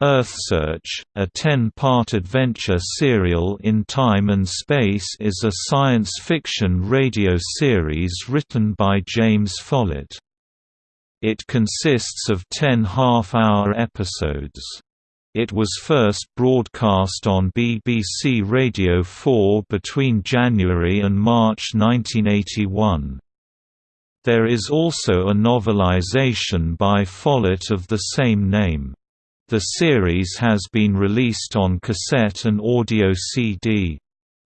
Earthsearch, a 10-part adventure serial in time and space is a science fiction radio series written by James Follett. It consists of 10 half-hour episodes. It was first broadcast on BBC Radio 4 between January and March 1981. There is also a novelization by Follett of the same name. The series has been released on cassette and audio CD.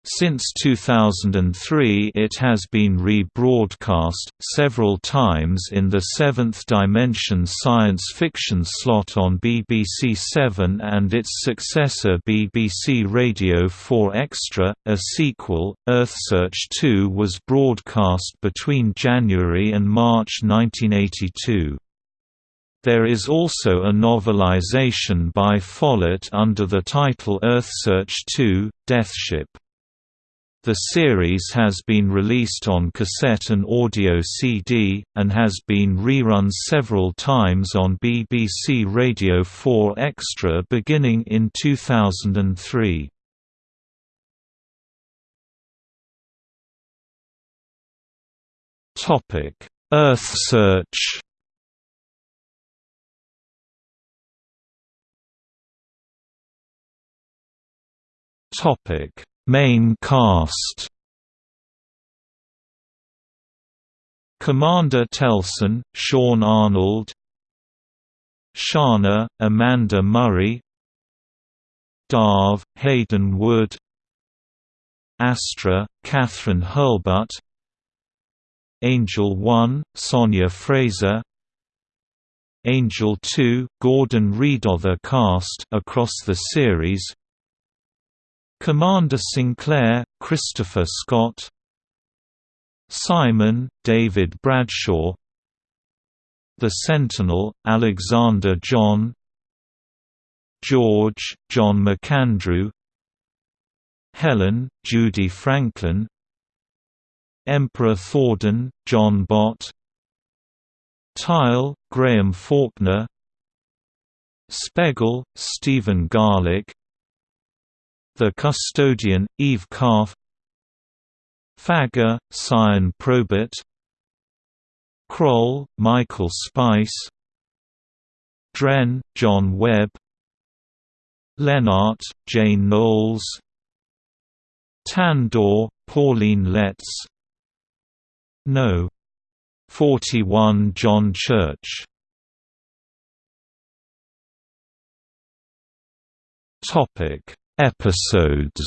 Since 2003 it has been rebroadcast, several times in the Seventh Dimension science fiction slot on BBC Seven and its successor BBC Radio 4 Extra. A sequel, Earthsearch 2 was broadcast between January and March 1982. There is also a novelization by Follett under the title Earthsearch 2, Deathship. The series has been released on cassette and audio CD, and has been rerun several times on BBC Radio 4 Extra beginning in 2003. Earthsearch Topic: Main cast. Commander Telson, Sean Arnold. Shana, Amanda Murray. Darv, Hayden Wood. Astra, Kathryn Hurlbut. Angel 1, Sonia Fraser. Angel 2, Gordon Reed. Other cast across the series Commander Sinclair, Christopher Scott Simon, David Bradshaw The Sentinel, Alexander John George, John McAndrew Helen, Judy Franklin Emperor Thordan, John Bott Tile, Graham Faulkner Speckle, Stephen Garlick the Custodian, Eve Calf Fagor, Cyan Probert. Kroll, Michael Spice. Dren, John Webb. Lennart, Jane Knowles. Tandor, Pauline Letts. No. 41 John Church. Topic Episodes.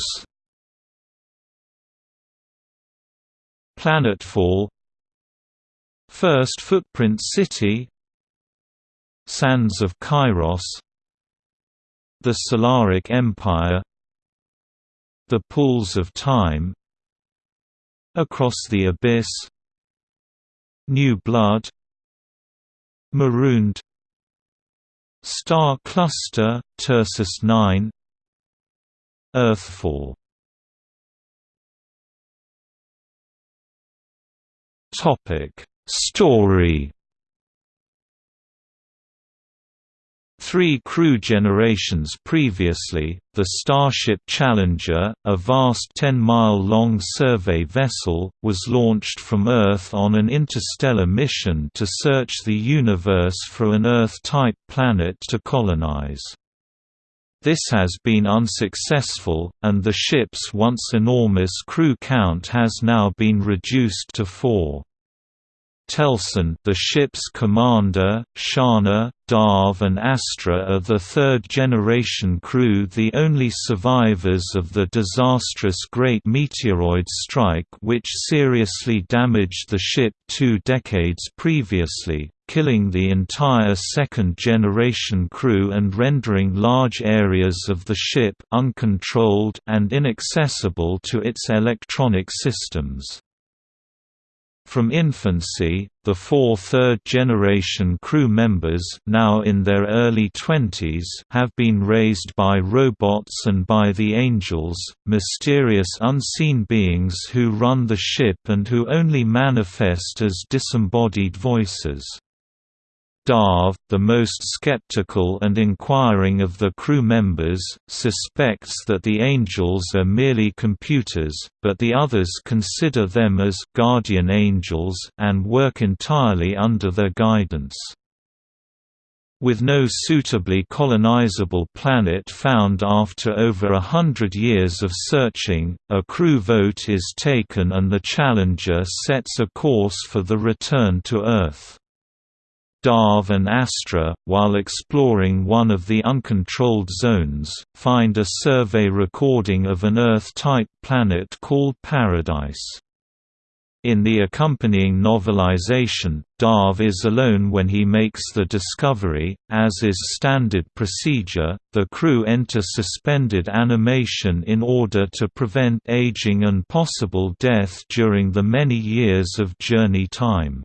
Planetfall. First Footprint City. Sands of Kairos. The Solaric Empire. The Pools of Time. Across the Abyss. New Blood. Marooned. Star Cluster, Tursus 9 Earthfall Story. Three crew generations previously, the Starship Challenger, a vast 10-mile-long survey vessel, was launched from Earth on an interstellar mission to search the universe for an Earth-type planet to colonize. This has been unsuccessful, and the ship's once enormous crew count has now been reduced to four. Telson the ship's commander, Shana, Darv and Astra are the third-generation crew the only survivors of the disastrous Great Meteoroid Strike which seriously damaged the ship two decades previously, killing the entire second-generation crew and rendering large areas of the ship uncontrolled and inaccessible to its electronic systems. From infancy, the four third-generation crew members now in their early twenties have been raised by robots and by the Angels, mysterious unseen beings who run the ship and who only manifest as disembodied voices. Darv, the most skeptical and inquiring of the crew members, suspects that the angels are merely computers, but the others consider them as guardian angels and work entirely under their guidance. With no suitably colonizable planet found after over a hundred years of searching, a crew vote is taken and the Challenger sets a course for the return to Earth. Darv and Astra, while exploring one of the uncontrolled zones, find a survey recording of an Earth-type planet called Paradise. In the accompanying novelization, Darv is alone when he makes the discovery. As is standard procedure, the crew enter suspended animation in order to prevent aging and possible death during the many years of journey time.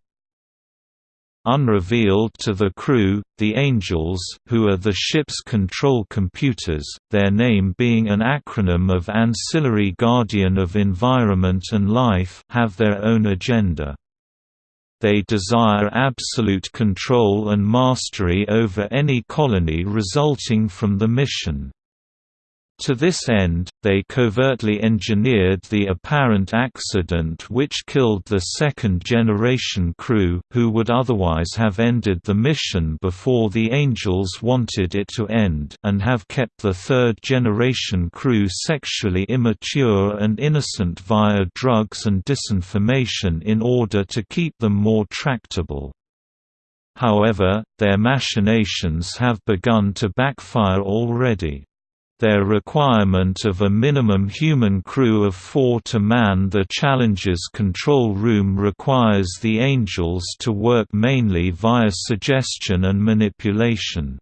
Unrevealed to the crew, the Angels, who are the ship's control computers, their name being an acronym of Ancillary Guardian of Environment and Life have their own agenda. They desire absolute control and mastery over any colony resulting from the mission. To this end, they covertly engineered the apparent accident which killed the second-generation crew, who would otherwise have ended the mission before the Angels wanted it to end and have kept the third-generation crew sexually immature and innocent via drugs and disinformation in order to keep them more tractable. However, their machinations have begun to backfire already. Their requirement of a minimum human crew of four to man the Challenger's control room requires the Angels to work mainly via suggestion and manipulation.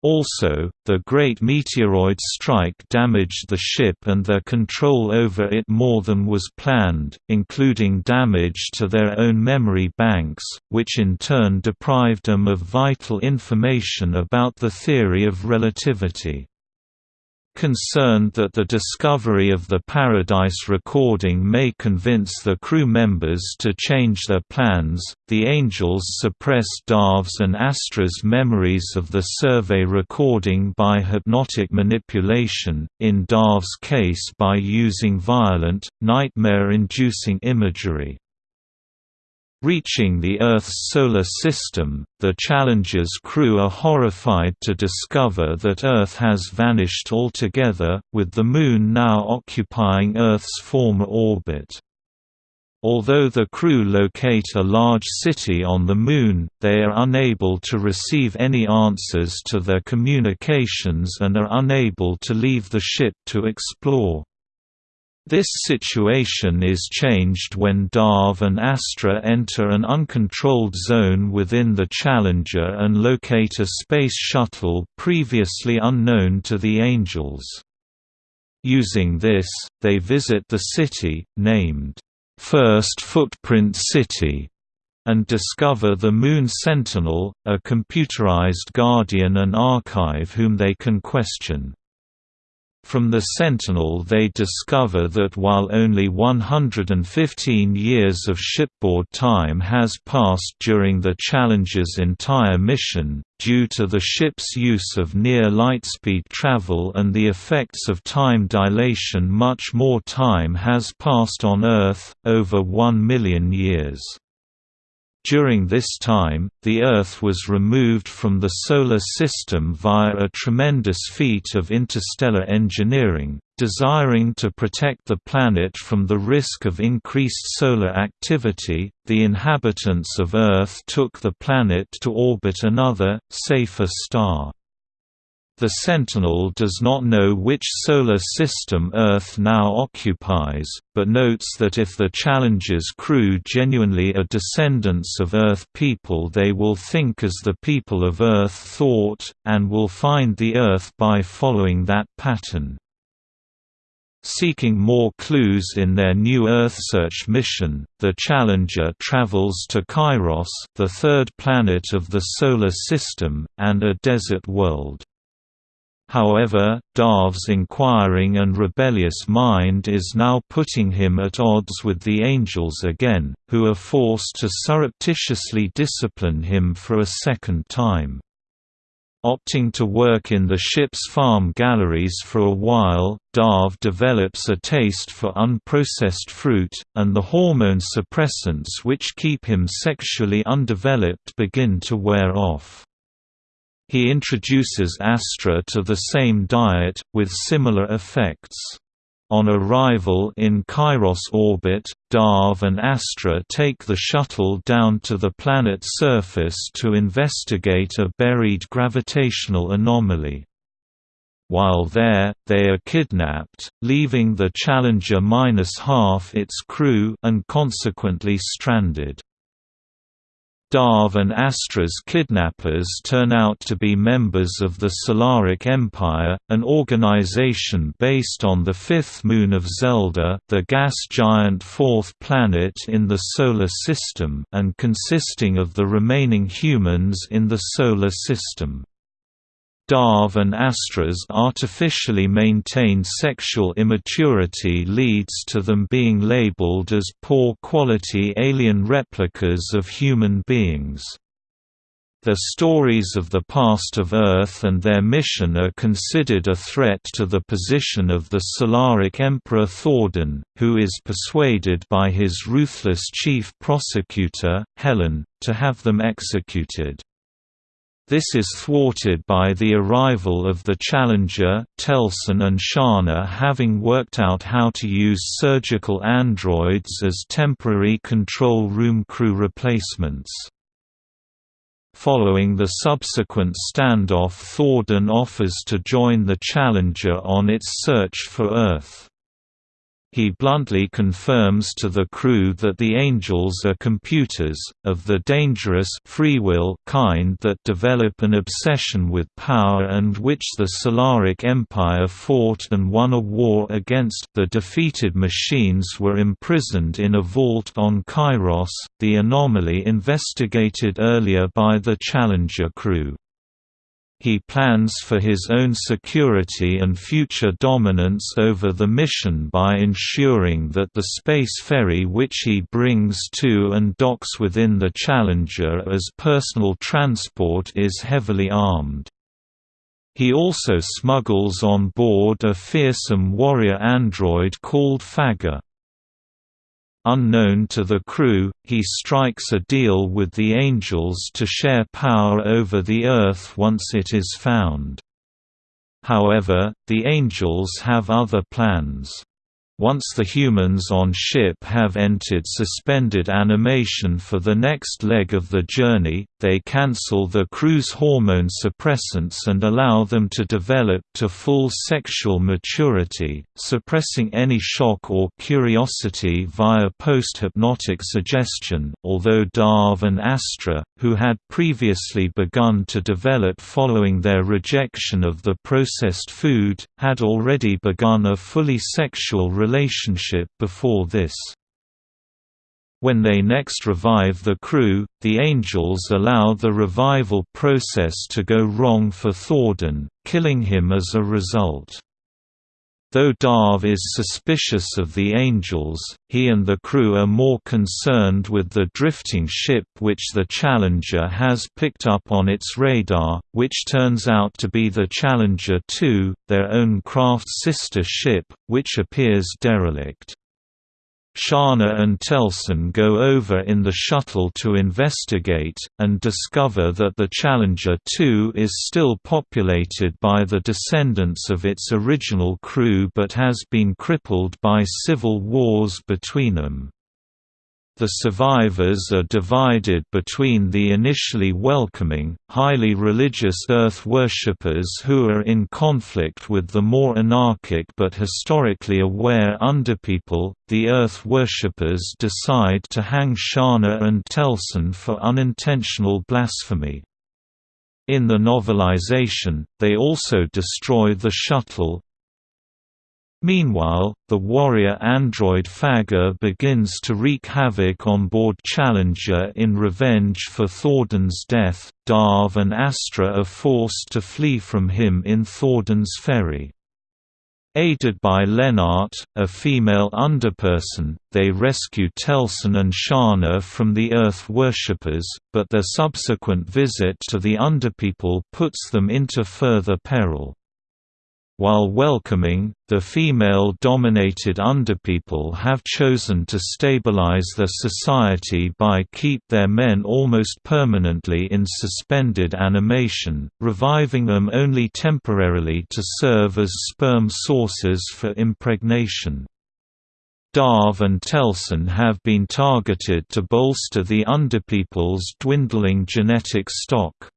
Also, the Great Meteoroid Strike damaged the ship and their control over it more than was planned, including damage to their own memory banks, which in turn deprived them of vital information about the theory of relativity. Concerned that the discovery of the Paradise recording may convince the crew members to change their plans, the Angels suppress Darv's and Astra's memories of the survey recording by hypnotic manipulation, in Darv's case by using violent, nightmare-inducing imagery. Reaching the Earth's solar system, the Challenger's crew are horrified to discover that Earth has vanished altogether, with the Moon now occupying Earth's former orbit. Although the crew locate a large city on the Moon, they are unable to receive any answers to their communications and are unable to leave the ship to explore. This situation is changed when Darv and Astra enter an uncontrolled zone within the Challenger and locate a space shuttle previously unknown to the Angels. Using this, they visit the city, named, First Footprint City, and discover the Moon Sentinel, a computerized guardian and archive whom they can question. From the Sentinel they discover that while only 115 years of shipboard time has passed during the Challenger's entire mission, due to the ship's use of near lightspeed travel and the effects of time dilation much more time has passed on Earth, over one million years. During this time, the Earth was removed from the Solar System via a tremendous feat of interstellar engineering, desiring to protect the planet from the risk of increased solar activity. The inhabitants of Earth took the planet to orbit another, safer star. The Sentinel does not know which solar system Earth now occupies, but notes that if the Challenger's crew genuinely are descendants of Earth people they will think as the people of Earth thought, and will find the Earth by following that pattern. Seeking more clues in their new Earth search mission, the Challenger travels to Kairos the third planet of the Solar System, and a desert world. However, Darv's inquiring and rebellious mind is now putting him at odds with the angels again, who are forced to surreptitiously discipline him for a second time. Opting to work in the ship's farm galleries for a while, Darv develops a taste for unprocessed fruit, and the hormone suppressants which keep him sexually undeveloped begin to wear off. He introduces Astra to the same diet, with similar effects. On arrival in Kairos orbit, Darv and Astra take the shuttle down to the planet's surface to investigate a buried gravitational anomaly. While there, they are kidnapped, leaving the Challenger minus half its crew and consequently stranded. Darv and Astra's kidnappers turn out to be members of the Solaric Empire, an organization based on the fifth moon of Zelda the gas giant fourth planet in the Solar System and consisting of the remaining humans in the Solar System. Darv and Astra's artificially maintained sexual immaturity leads to them being labeled as poor-quality alien replicas of human beings. The stories of the past of Earth and their mission are considered a threat to the position of the Solaric Emperor Thordan, who is persuaded by his ruthless chief prosecutor, Helen, to have them executed. This is thwarted by the arrival of the Challenger, Telson and Shana having worked out how to use surgical androids as temporary control room crew replacements. Following the subsequent standoff Thordan offers to join the Challenger on its search for Earth. He bluntly confirms to the crew that the angels are computers, of the dangerous free will kind that develop an obsession with power and which the Solaric Empire fought and won a war against. The defeated machines were imprisoned in a vault on Kairos, the anomaly investigated earlier by the Challenger crew. He plans for his own security and future dominance over the mission by ensuring that the space ferry which he brings to and docks within the Challenger as personal transport is heavily armed. He also smuggles on board a fearsome warrior android called Fagor. Unknown to the crew, he strikes a deal with the Angels to share power over the Earth once it is found. However, the Angels have other plans. Once the humans on ship have entered suspended animation for the next leg of the journey, they cancel the crew's hormone suppressants and allow them to develop to full sexual maturity, suppressing any shock or curiosity via post-hypnotic suggestion, although Darv and Astra, who had previously begun to develop following their rejection of the processed food, had already begun a fully sexual relationship before this. When they next revive the crew, the Angels allow the revival process to go wrong for Thordan, killing him as a result. Though Darv is suspicious of the Angels, he and the crew are more concerned with the drifting ship which the Challenger has picked up on its radar, which turns out to be the Challenger 2, their own craft's sister ship, which appears derelict. Shana and Telson go over in the shuttle to investigate, and discover that the Challenger 2 is still populated by the descendants of its original crew but has been crippled by civil wars between them. The survivors are divided between the initially welcoming, highly religious Earth worshippers who are in conflict with the more anarchic but historically aware underpeople. The Earth worshippers decide to hang Shana and Telson for unintentional blasphemy. In the novelization, they also destroy the shuttle, Meanwhile, the warrior android Fagor begins to wreak havoc on board Challenger in revenge for Thordan's death. Darv and Astra are forced to flee from him in Thordan's ferry. Aided by Lennart, a female underperson, they rescue Telson and Shana from the Earth worshippers, but their subsequent visit to the Underpeople puts them into further peril. While welcoming, the female-dominated underpeople have chosen to stabilize their society by keep their men almost permanently in suspended animation, reviving them only temporarily to serve as sperm sources for impregnation. Darv and Telson have been targeted to bolster the underpeople's dwindling genetic stock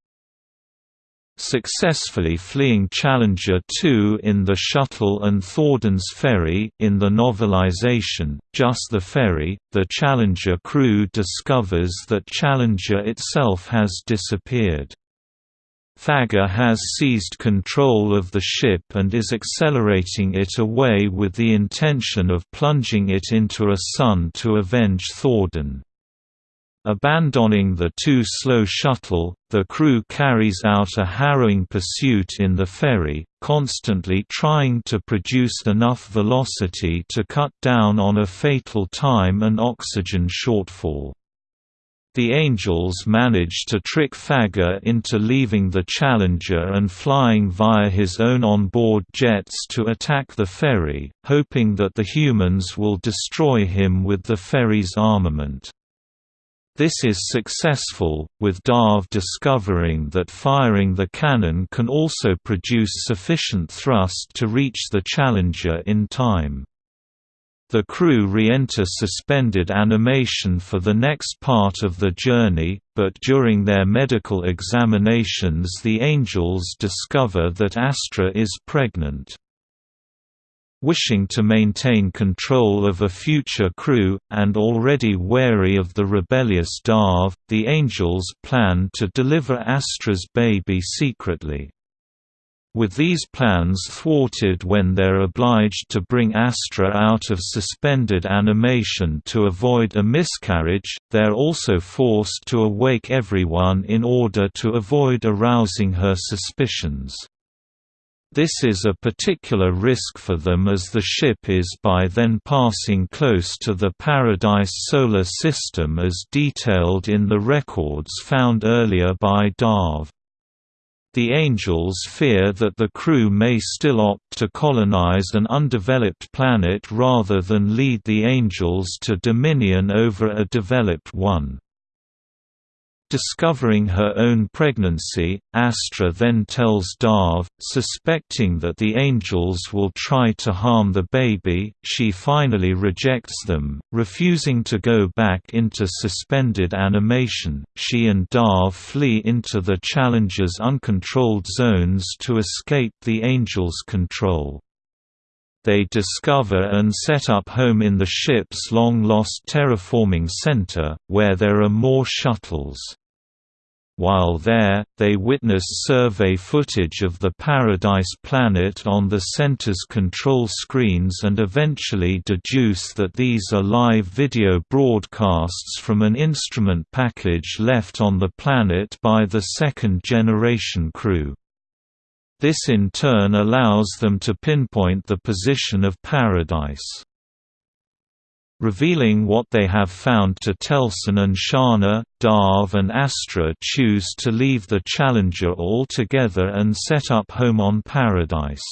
successfully fleeing Challenger 2 in the shuttle and Thordan's ferry in the novelization, Just the Ferry, the Challenger crew discovers that Challenger itself has disappeared. Fagor has seized control of the ship and is accelerating it away with the intention of plunging it into a sun to avenge Thordan. Abandoning the too-slow shuttle, the crew carries out a harrowing pursuit in the ferry, constantly trying to produce enough velocity to cut down on a fatal time and oxygen shortfall. The Angels manage to trick Fagor into leaving the Challenger and flying via his own onboard jets to attack the ferry, hoping that the humans will destroy him with the ferry's armament. This is successful, with Darv discovering that firing the cannon can also produce sufficient thrust to reach the Challenger in time. The crew re-enter suspended animation for the next part of the journey, but during their medical examinations the Angels discover that Astra is pregnant. Wishing to maintain control of a future crew, and already wary of the rebellious Darv, the Angels plan to deliver Astra's baby secretly. With these plans thwarted when they're obliged to bring Astra out of suspended animation to avoid a miscarriage, they're also forced to awake everyone in order to avoid arousing her suspicions. This is a particular risk for them as the ship is by then passing close to the Paradise solar system as detailed in the records found earlier by Darv. The Angels fear that the crew may still opt to colonize an undeveloped planet rather than lead the Angels to dominion over a developed one. Discovering her own pregnancy, Astra then tells Darv, suspecting that the angels will try to harm the baby, she finally rejects them, refusing to go back into suspended animation. She and Darv flee into the Challenger's uncontrolled zones to escape the angels' control they discover and set up home in the ship's long-lost terraforming center, where there are more shuttles. While there, they witness survey footage of the Paradise planet on the center's control screens and eventually deduce that these are live video broadcasts from an instrument package left on the planet by the second-generation crew. This in turn allows them to pinpoint the position of Paradise. Revealing what they have found to Telson and Shana, Darv and Astra choose to leave the Challenger altogether and set up home on Paradise.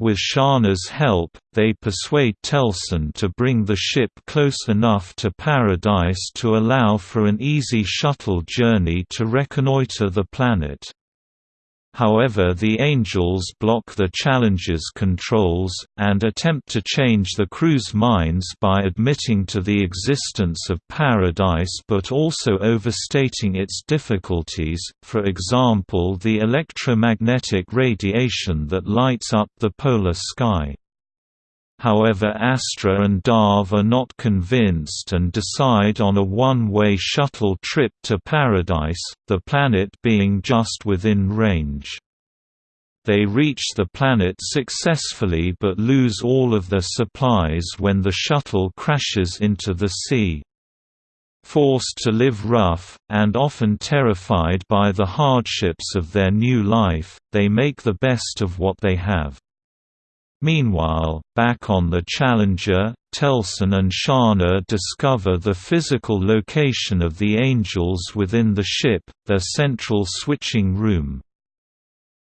With Shana's help, they persuade Telson to bring the ship close enough to Paradise to allow for an easy shuttle journey to reconnoiter the planet. However the Angels block the Challenger's controls, and attempt to change the crew's minds by admitting to the existence of Paradise but also overstating its difficulties, for example the electromagnetic radiation that lights up the polar sky. However Astra and Darv are not convinced and decide on a one-way shuttle trip to Paradise, the planet being just within range. They reach the planet successfully but lose all of their supplies when the shuttle crashes into the sea. Forced to live rough, and often terrified by the hardships of their new life, they make the best of what they have. Meanwhile, back on the Challenger, Telson and Shana discover the physical location of the Angels within the ship, their central switching room.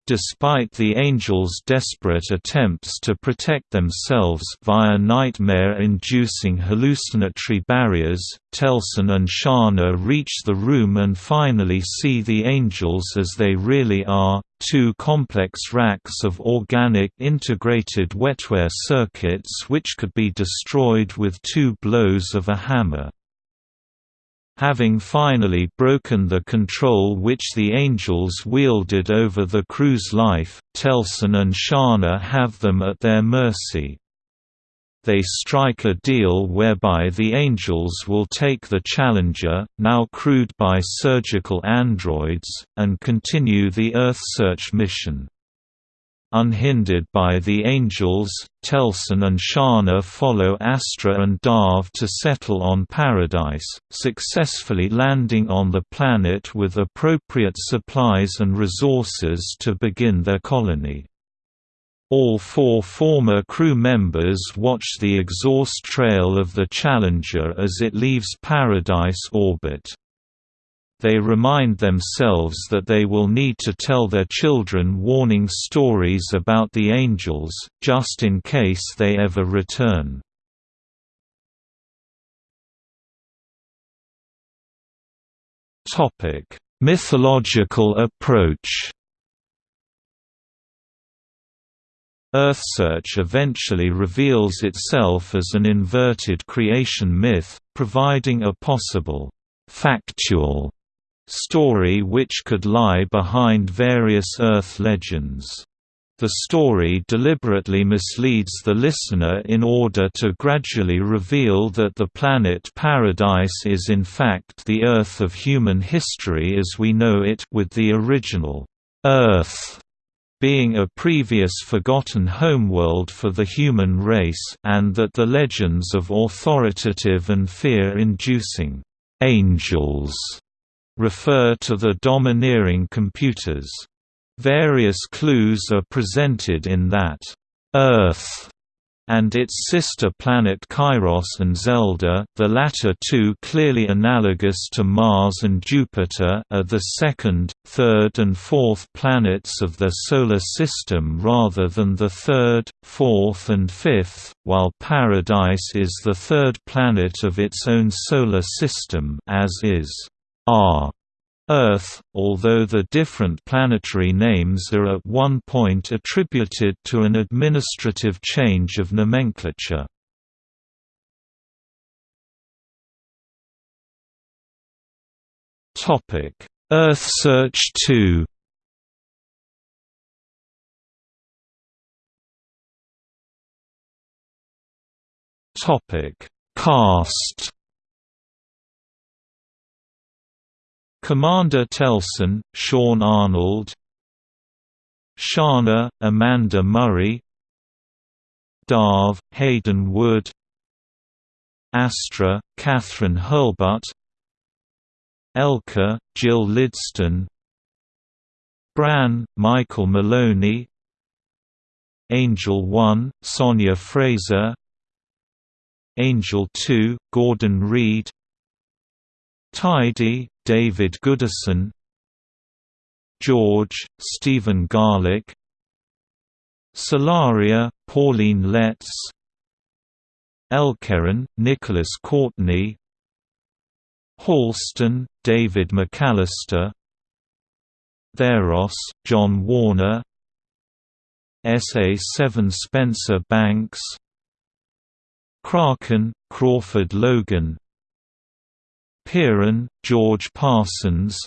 Despite the Angels' desperate attempts to protect themselves via nightmare-inducing hallucinatory barriers, Telson and Shana reach the room and finally see the Angels as they really are, two complex racks of organic integrated wetware circuits which could be destroyed with two blows of a hammer. Having finally broken the control which the Angels wielded over the crew's life, Telson and Shana have them at their mercy. They strike a deal whereby the Angels will take the Challenger, now crewed by surgical androids, and continue the Earth search mission. Unhindered by the Angels, Telson and Shana follow Astra and Darv to settle on Paradise, successfully landing on the planet with appropriate supplies and resources to begin their colony. All four former crew members watch the exhaust trail of the Challenger as it leaves Paradise orbit. They remind themselves that they will need to tell their children warning stories about the angels, just in case they ever return. Mythological approach Earthsearch eventually reveals itself as an inverted creation myth, providing a possible factual story which could lie behind various Earth legends. The story deliberately misleads the listener in order to gradually reveal that the planet Paradise is in fact the Earth of human history as we know it with the original Earth being a previous forgotten homeworld for the human race and that the legends of authoritative and fear-inducing angels refer to the domineering computers. Various clues are presented in that Earth and its sister planet Kairos and Zelda, the latter two clearly analogous to Mars and Jupiter are the second, third and fourth planets of their solar system rather than the third, fourth and fifth, while Paradise is the third planet of its own solar system as is R. Earth, although the different planetary names are at one point attributed to an administrative change of nomenclature. Topic: Earth Search 2 Topic: Cast Commander Telson, Sean Arnold. Shana, Amanda Murray. Darv, Hayden Wood. Astra, Catherine Hurlbut. Elka, Jill Lidstone. Bran, Michael Maloney. Angel 1, Sonia Fraser. Angel 2, Gordon Reed. Tidy, David Goodison George, Stephen Garlick Solaria, Pauline Letts Elkerin, Nicholas Courtney Halston, David McAllister Theros, John Warner SA7 Spencer Banks Kraken, Crawford Logan Piran, George Parsons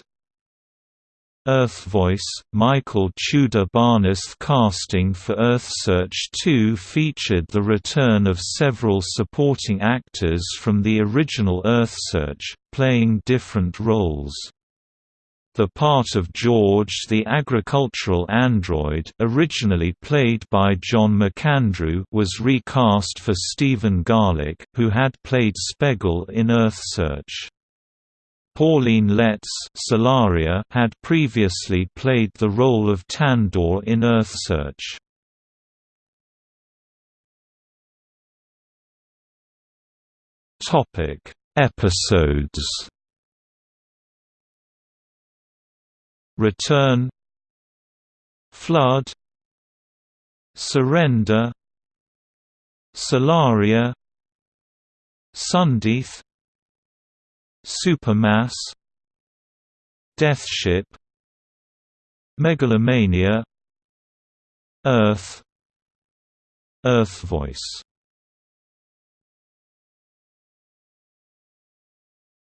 Earth Voice, Michael Tudor Barnes casting for Earthsearch 2 featured the return of several supporting actors from the original Earthsearch, playing different roles. The part of George the agricultural android originally played by John McAndrew was recast for Stephen Garlick, who had played Speckle in Earthsearch. Pauline Letts Solaria had previously played the role of Tandor in Earthsearch. Topic: Episodes. Return. Flood. Surrender. Solaria. Sundeath Supermass Deathship Megalomania Earth Earth Voice.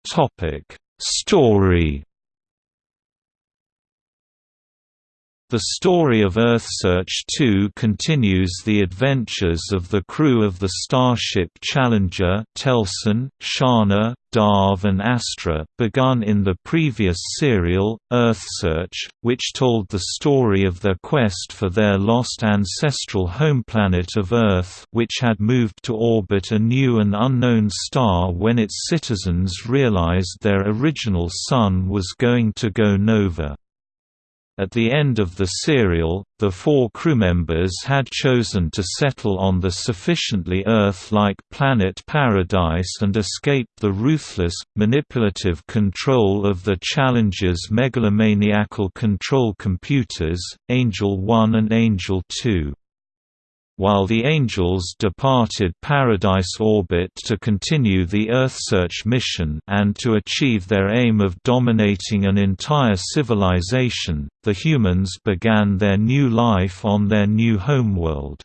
Topic Story The story of Earthsearch 2 continues the adventures of the crew of the Starship Challenger Telson, Shana, Darv and Astra, begun in the previous serial, Earthsearch, which told the story of their quest for their lost ancestral home planet of Earth which had moved to orbit a new and unknown star when its citizens realized their original sun was going to go nova. At the end of the serial, the four crewmembers had chosen to settle on the sufficiently Earth-like planet Paradise and escape the ruthless, manipulative control of the Challenger's megalomaniacal control computers, Angel 1 and Angel 2 while the Angels departed Paradise orbit to continue the Earthsearch mission and to achieve their aim of dominating an entire civilization, the humans began their new life on their new homeworld.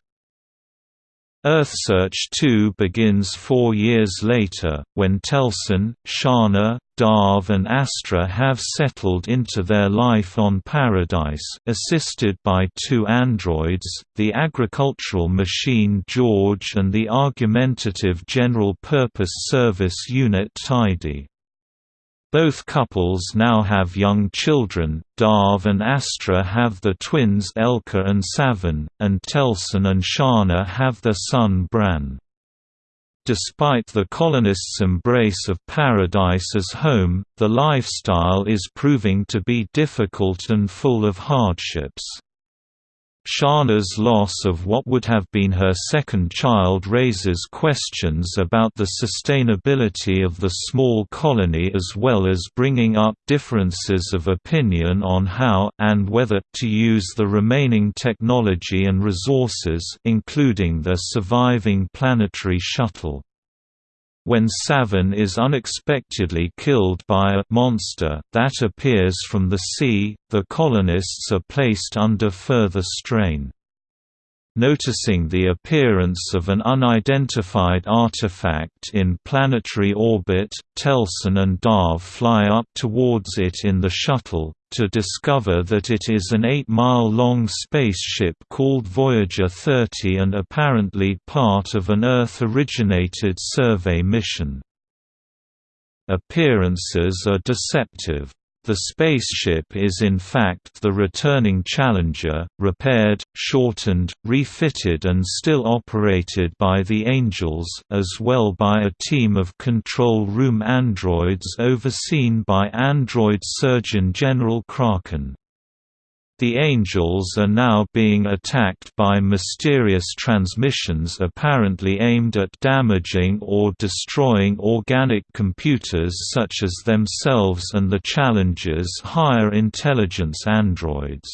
Earthsearch 2 begins four years later, when Telson, Shana, Darv and Astra have settled into their life on Paradise assisted by two androids, the agricultural machine George and the argumentative general-purpose service unit Tidy. Both couples now have young children, Darv and Astra have the twins Elka and Savin, and Telson and Shana have their son Bran. Despite the colonists' embrace of paradise as home, the lifestyle is proving to be difficult and full of hardships. Shana's loss of what would have been her second child raises questions about the sustainability of the small colony as well as bringing up differences of opinion on how, and whether, to use the remaining technology and resources including the surviving planetary shuttle. When Savin is unexpectedly killed by a monster that appears from the sea, the colonists are placed under further strain. Noticing the appearance of an unidentified artifact in planetary orbit, Telson and Darv fly up towards it in the shuttle, to discover that it is an 8-mile-long spaceship called Voyager 30 and apparently part of an Earth-originated survey mission. Appearances are deceptive. The spaceship is in fact the returning Challenger, repaired, shortened, refitted and still operated by the Angels as well by a team of control room androids overseen by Android Surgeon General Kraken. The Angels are now being attacked by mysterious transmissions apparently aimed at damaging or destroying organic computers such as themselves and the Challenger's higher intelligence androids.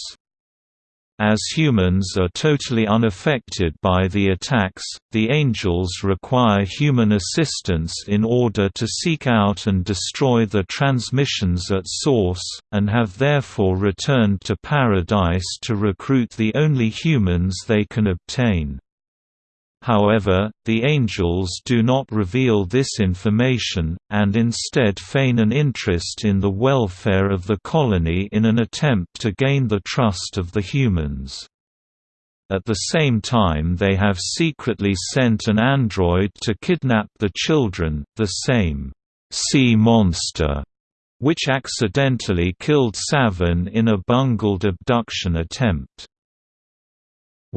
As humans are totally unaffected by the attacks, the Angels require human assistance in order to seek out and destroy the transmissions at source, and have therefore returned to Paradise to recruit the only humans they can obtain. However, the angels do not reveal this information, and instead feign an interest in the welfare of the colony in an attempt to gain the trust of the humans. At the same time they have secretly sent an android to kidnap the children, the same sea monster which accidentally killed Savin in a bungled abduction attempt.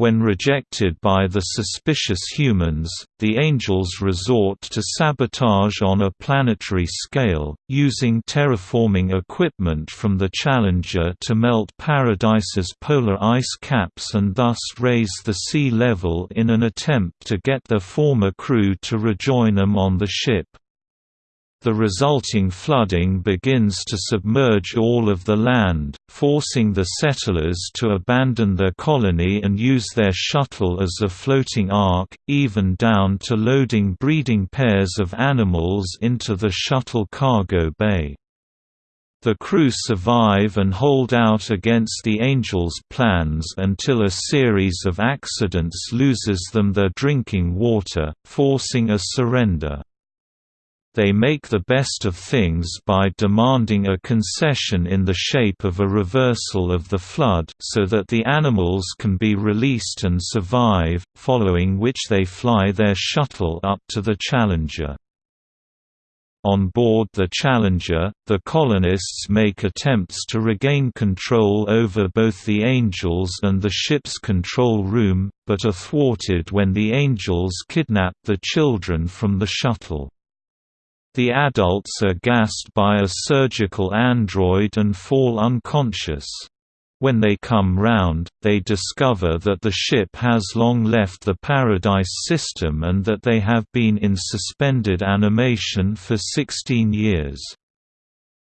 When rejected by the suspicious humans, the Angels resort to sabotage on a planetary scale, using terraforming equipment from the Challenger to melt Paradise's polar ice caps and thus raise the sea level in an attempt to get their former crew to rejoin them on the ship. The resulting flooding begins to submerge all of the land, forcing the settlers to abandon their colony and use their shuttle as a floating ark, even down to loading breeding pairs of animals into the shuttle cargo bay. The crew survive and hold out against the Angels' plans until a series of accidents loses them their drinking water, forcing a surrender. They make the best of things by demanding a concession in the shape of a reversal of the flood so that the animals can be released and survive, following which they fly their shuttle up to the Challenger. On board the Challenger, the colonists make attempts to regain control over both the Angels and the ship's control room, but are thwarted when the Angels kidnap the children from the shuttle. The adults are gassed by a surgical android and fall unconscious. When they come round, they discover that the ship has long left the Paradise system and that they have been in suspended animation for 16 years.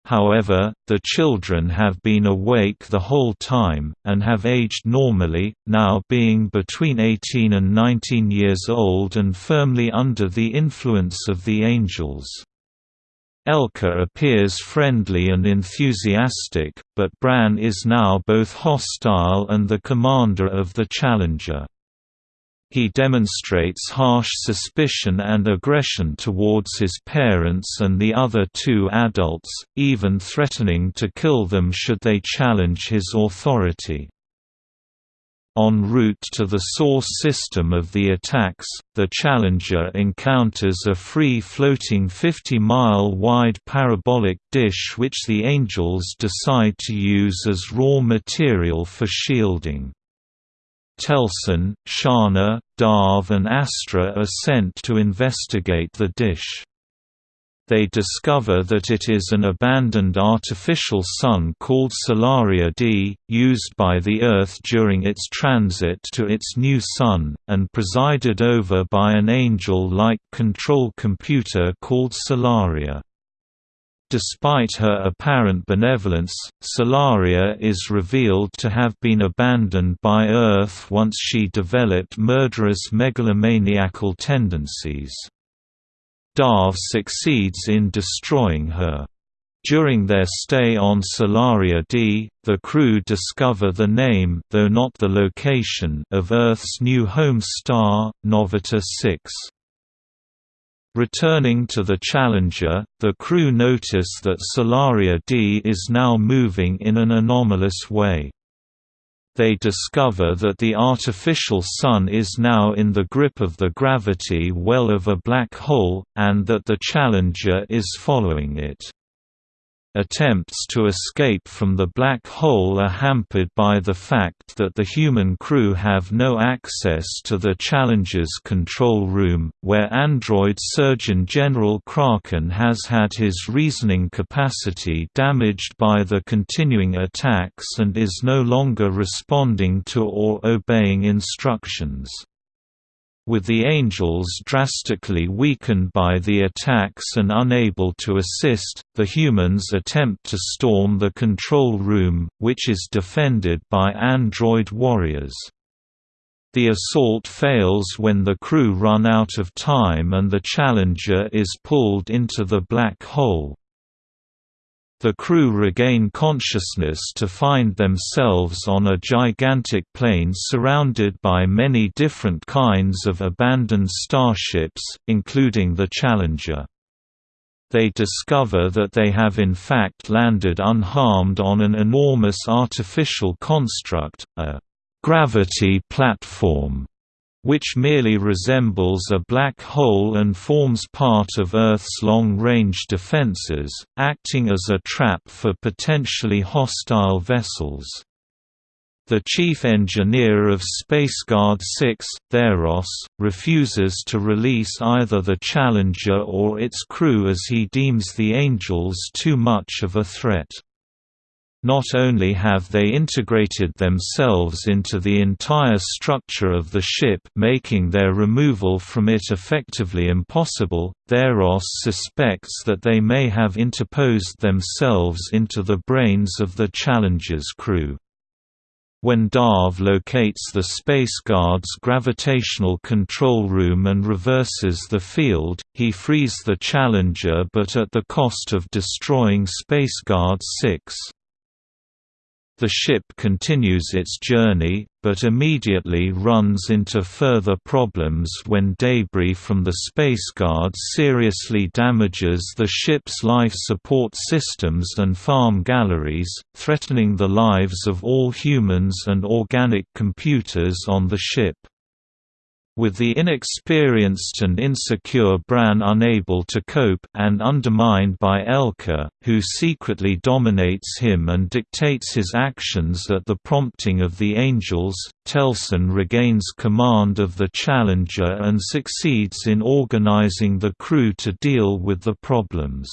However, the children have been awake the whole time, and have aged normally, now being between 18 and 19 years old and firmly under the influence of the angels. Elka appears friendly and enthusiastic, but Bran is now both hostile and the commander of the Challenger. He demonstrates harsh suspicion and aggression towards his parents and the other two adults, even threatening to kill them should they challenge his authority. En route to the source system of the attacks, the Challenger encounters a free-floating 50-mile-wide parabolic dish which the Angels decide to use as raw material for shielding. Telson, Sharna, Darv and Astra are sent to investigate the dish they discover that it is an abandoned artificial sun called Solaria D, used by the Earth during its transit to its new sun, and presided over by an angel-like control computer called Solaria. Despite her apparent benevolence, Solaria is revealed to have been abandoned by Earth once she developed murderous megalomaniacal tendencies. Darv succeeds in destroying her. During their stay on Solaria D, the crew discover the name though not the location of Earth's new home star, Novita 6. Returning to the Challenger, the crew notice that Solaria D is now moving in an anomalous way they discover that the artificial sun is now in the grip of the gravity well of a black hole, and that the Challenger is following it. Attempts to escape from the black hole are hampered by the fact that the human crew have no access to the Challenger's control room, where android Surgeon General Kraken has had his reasoning capacity damaged by the continuing attacks and is no longer responding to or obeying instructions. With the Angels drastically weakened by the attacks and unable to assist, the humans attempt to storm the control room, which is defended by android warriors. The assault fails when the crew run out of time and the Challenger is pulled into the black hole. The crew regain consciousness to find themselves on a gigantic plane surrounded by many different kinds of abandoned starships, including the Challenger. They discover that they have in fact landed unharmed on an enormous artificial construct, a gravity platform which merely resembles a black hole and forms part of Earth's long-range defenses, acting as a trap for potentially hostile vessels. The chief engineer of SpaceGuard 6, Theros, refuses to release either the Challenger or its crew as he deems the Angels too much of a threat. Not only have they integrated themselves into the entire structure of the ship making their removal from it effectively impossible, Theros suspects that they may have interposed themselves into the brains of the Challenger's crew. When Darv locates the Space Guard's gravitational control room and reverses the field, he frees the Challenger but at the cost of destroying Space Guard 6. The ship continues its journey, but immediately runs into further problems when debris from the Space Guard seriously damages the ship's life support systems and farm galleries, threatening the lives of all humans and organic computers on the ship. With the inexperienced and insecure Bran unable to cope and undermined by Elka, who secretly dominates him and dictates his actions at the prompting of the Angels, Telson regains command of the Challenger and succeeds in organizing the crew to deal with the problems.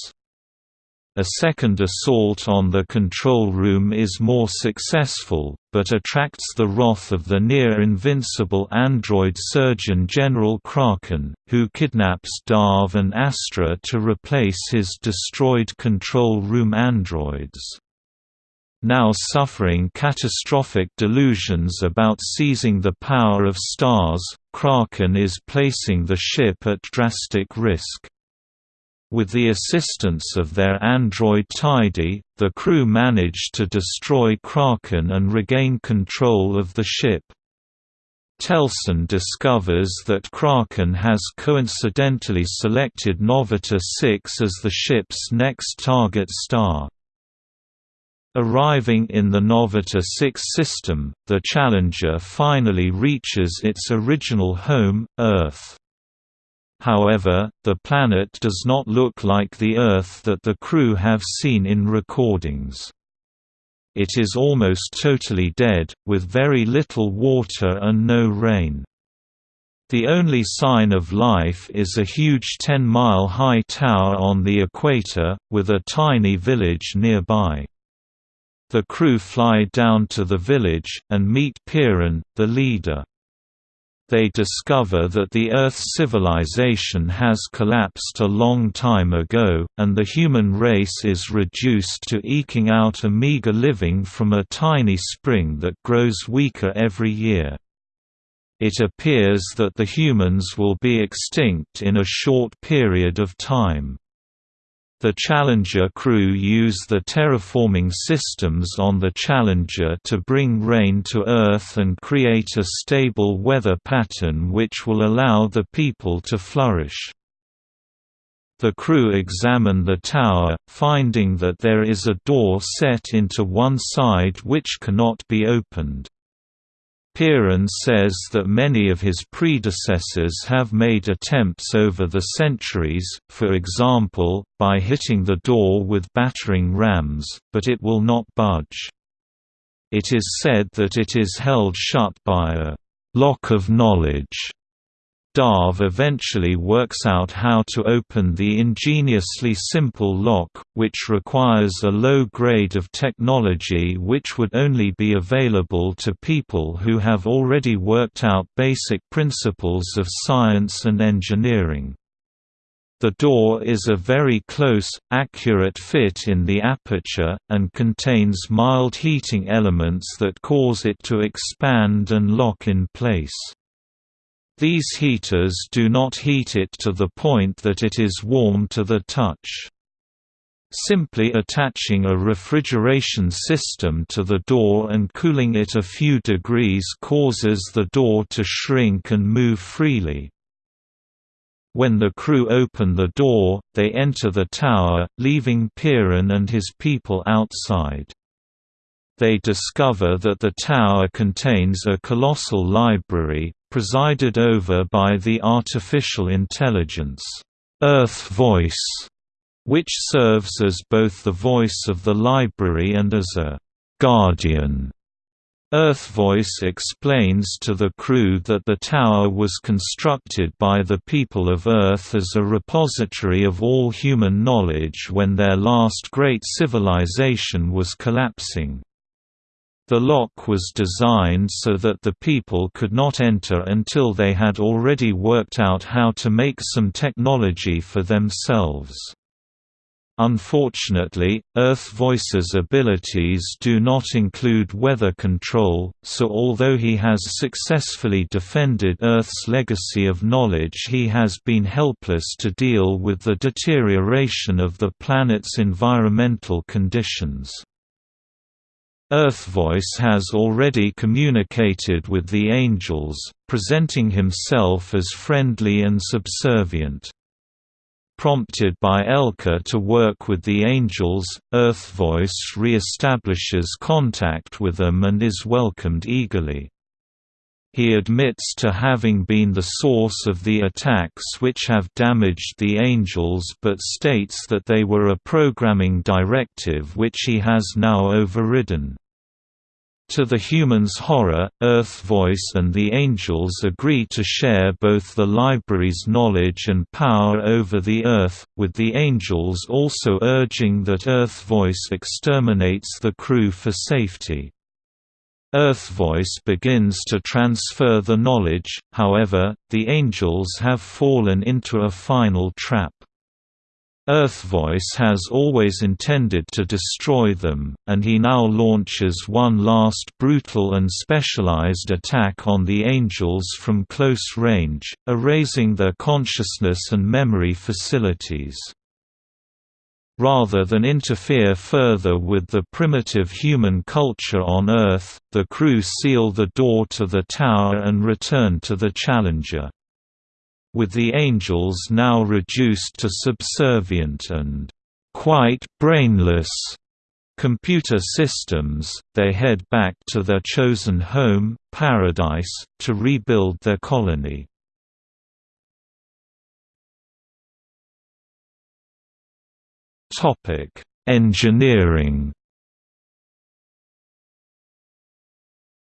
A second assault on the control room is more successful, but attracts the wrath of the near-invincible android Surgeon General Kraken, who kidnaps Darv and Astra to replace his destroyed control room androids. Now suffering catastrophic delusions about seizing the power of stars, Kraken is placing the ship at drastic risk. With the assistance of their android Tidy, the crew manage to destroy Kraken and regain control of the ship. Telson discovers that Kraken has coincidentally selected Novita 6 as the ship's next target star. Arriving in the Novita 6 system, the Challenger finally reaches its original home, Earth. However, the planet does not look like the Earth that the crew have seen in recordings. It is almost totally dead, with very little water and no rain. The only sign of life is a huge 10-mile-high tower on the equator, with a tiny village nearby. The crew fly down to the village, and meet Piran, the leader they discover that the Earth's civilization has collapsed a long time ago, and the human race is reduced to eking out a meager living from a tiny spring that grows weaker every year. It appears that the humans will be extinct in a short period of time. The Challenger crew use the terraforming systems on the Challenger to bring rain to Earth and create a stable weather pattern which will allow the people to flourish. The crew examine the tower, finding that there is a door set into one side which cannot be opened. Piran says that many of his predecessors have made attempts over the centuries, for example, by hitting the door with battering rams, but it will not budge. It is said that it is held shut by a «lock of knowledge» Darv eventually works out how to open the ingeniously simple lock, which requires a low grade of technology which would only be available to people who have already worked out basic principles of science and engineering. The door is a very close, accurate fit in the aperture, and contains mild heating elements that cause it to expand and lock in place. These heaters do not heat it to the point that it is warm to the touch. Simply attaching a refrigeration system to the door and cooling it a few degrees causes the door to shrink and move freely. When the crew open the door, they enter the tower, leaving Piran and his people outside. They discover that the tower contains a colossal library, presided over by the artificial intelligence, Earth Voice, which serves as both the voice of the library and as a guardian Earth Voice explains to the crew that the tower was constructed by the people of Earth as a repository of all human knowledge when their last great civilization was collapsing. The lock was designed so that the people could not enter until they had already worked out how to make some technology for themselves. Unfortunately, Earth Voice's abilities do not include weather control, so although he has successfully defended Earth's legacy of knowledge he has been helpless to deal with the deterioration of the planet's environmental conditions. Earthvoice has already communicated with the angels, presenting himself as friendly and subservient. Prompted by Elka to work with the Angels, Earthvoice re-establishes contact with them and is welcomed eagerly. He admits to having been the source of the attacks which have damaged the Angels but states that they were a programming directive which he has now overridden. To the humans' horror, Earth Voice and the Angels agree to share both the library's knowledge and power over the Earth, with the Angels also urging that Earth Voice exterminates the crew for safety. Earth Voice begins to transfer the knowledge, however, the Angels have fallen into a final trap. Earth Voice has always intended to destroy them, and he now launches one last brutal and specialized attack on the Angels from close range, erasing their consciousness and memory facilities. Rather than interfere further with the primitive human culture on Earth, the crew seal the door to the tower and return to the Challenger with the angels now reduced to subservient and quite brainless computer systems, they head back to their chosen home, Paradise, to rebuild their colony. Engineering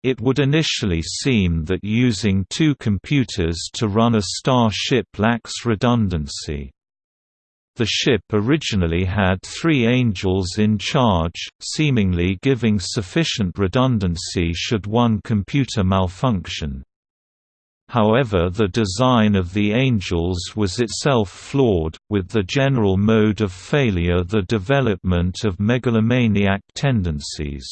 It would initially seem that using two computers to run a starship lacks redundancy. The ship originally had three angels in charge, seemingly giving sufficient redundancy should one computer malfunction. However the design of the angels was itself flawed, with the general mode of failure the development of megalomaniac tendencies.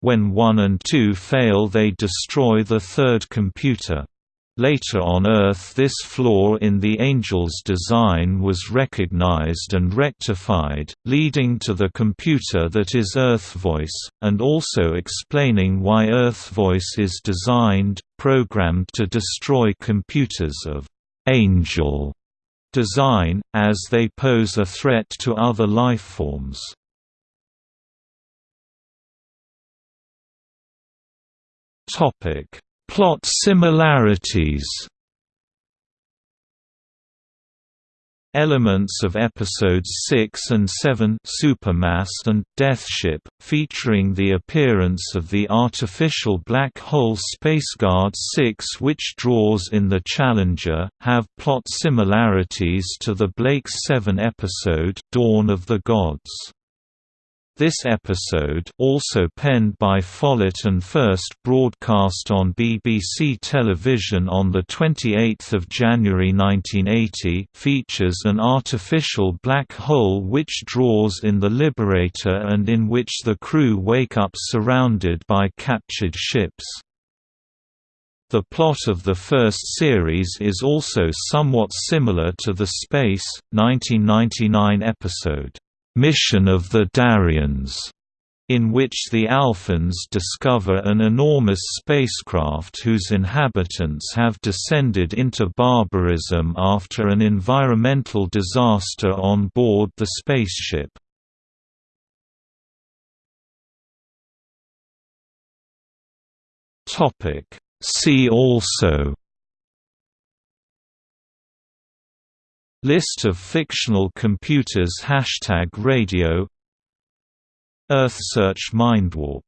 When 1 and 2 fail they destroy the third computer. Later on Earth this flaw in the Angel's design was recognized and rectified, leading to the computer that is Earthvoice, and also explaining why Earthvoice is designed, programmed to destroy computers of «angel» design, as they pose a threat to other lifeforms. Topic: Plot similarities. Elements of episodes 6 and 7 Supermast and Deathship, featuring the appearance of the artificial black hole Spaceguard 6 which draws in the Challenger, have plot similarities to the Blake's 7 episode Dawn of the Gods. This episode also penned by Follett and first broadcast on BBC television on 28 January 1980 features an artificial black hole which draws in the Liberator and in which the crew wake up surrounded by captured ships. The plot of the first series is also somewhat similar to the Space, 1999 episode, Mission of the Darians, in which the Alphans discover an enormous spacecraft whose inhabitants have descended into barbarism after an environmental disaster on board the spaceship. See also List of fictional computers Hashtag radio. EarthSearch Mindwarp